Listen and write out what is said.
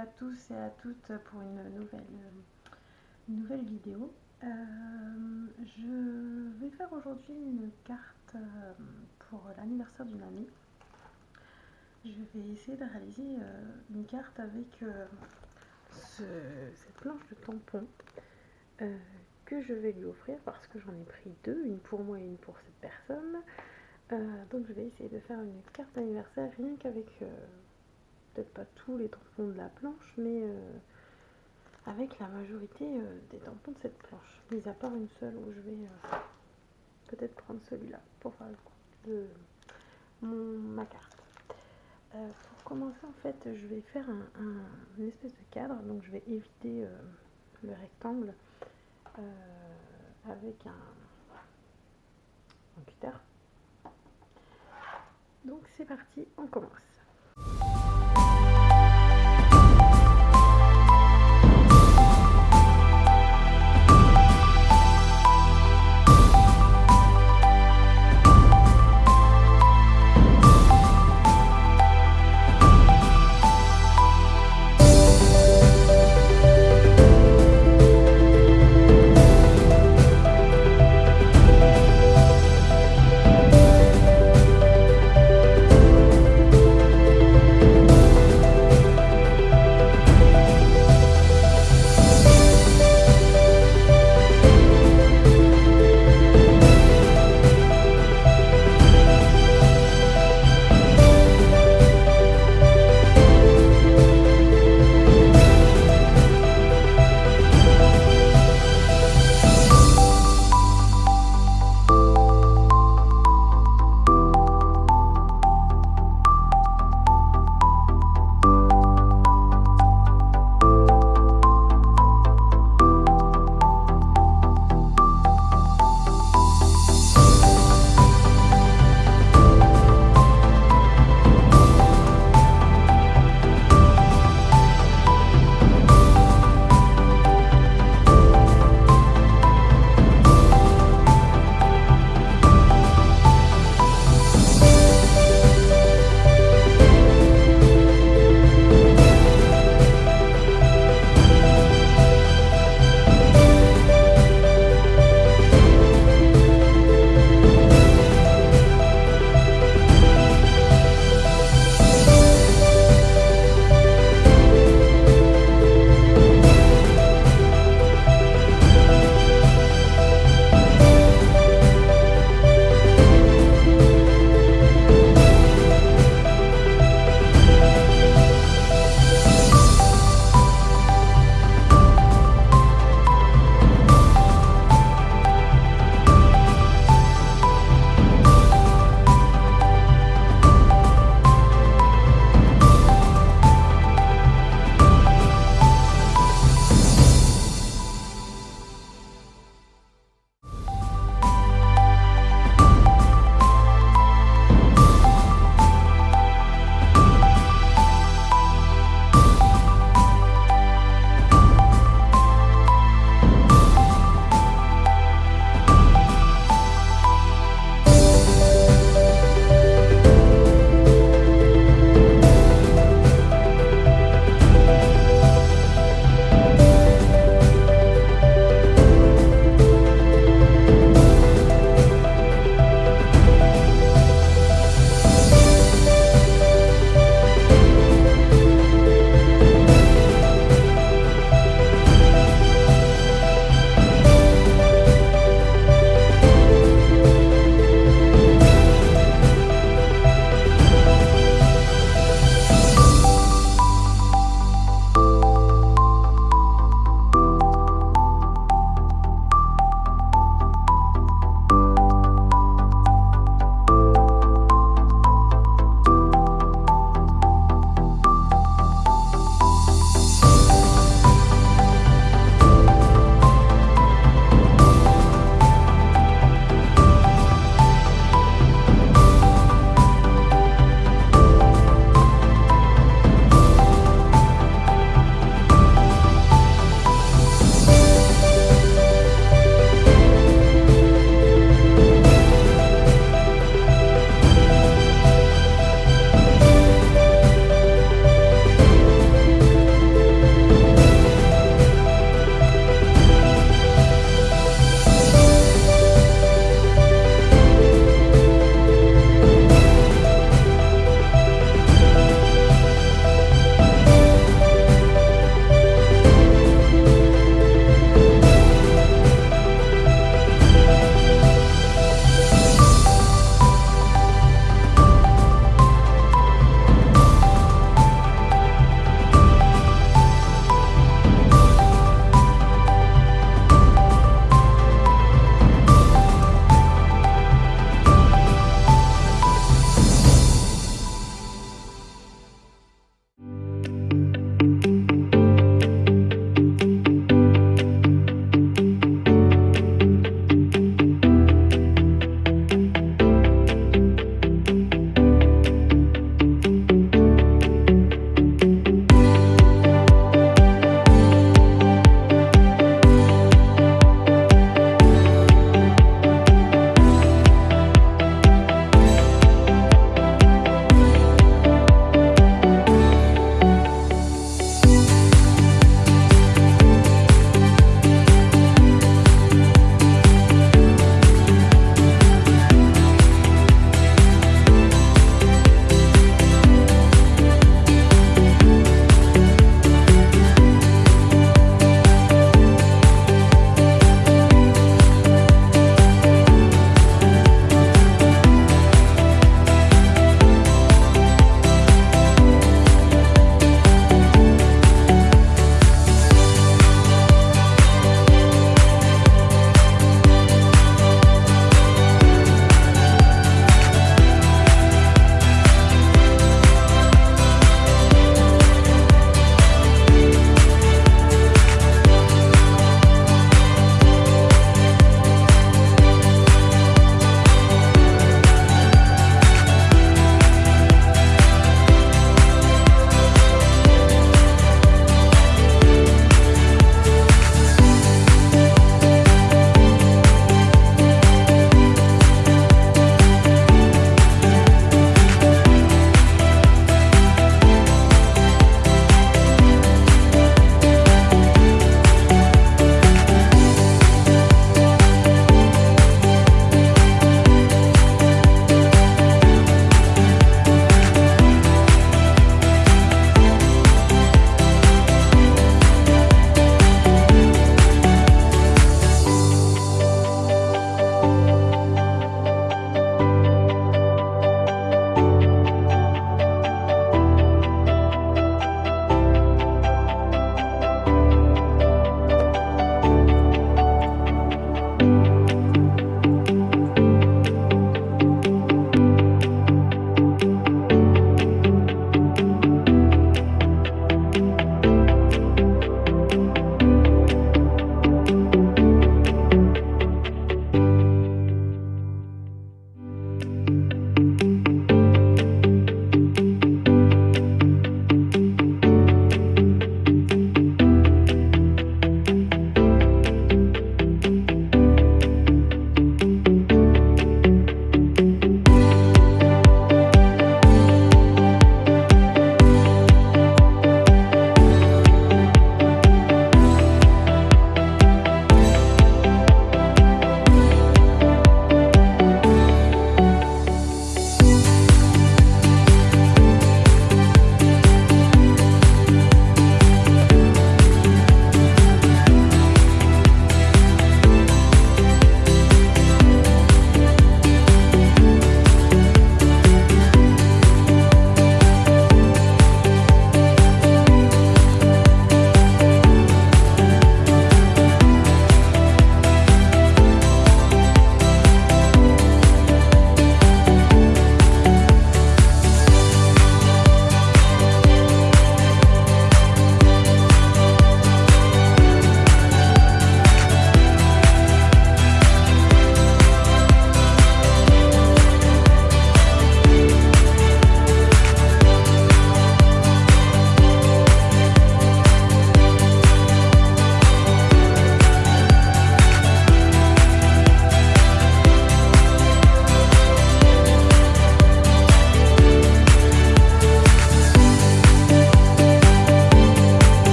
à tous et à toutes pour une nouvelle, nouvelle vidéo. Euh, je vais faire aujourd'hui une carte euh, pour l'anniversaire d'une amie. Je vais essayer de réaliser euh, une carte avec cette planche de tampon que je vais lui offrir parce que j'en ai pris deux, une pour moi et une pour cette personne. donc je vais essayer de faire une carte d'anniversaire rien qu'avec peut-être pas tous les tampons de la planche, mais euh, avec la majorité euh, des tampons de cette planche, mis à part une seule où je vais euh, peut-être prendre celui-là pour faire le coup de mon, ma carte. pour commencer, en fait, je vais faire un, une espèce de cadre, donc je vais éviter le rectangle avec un cutter. Donc c'est parti, on commence.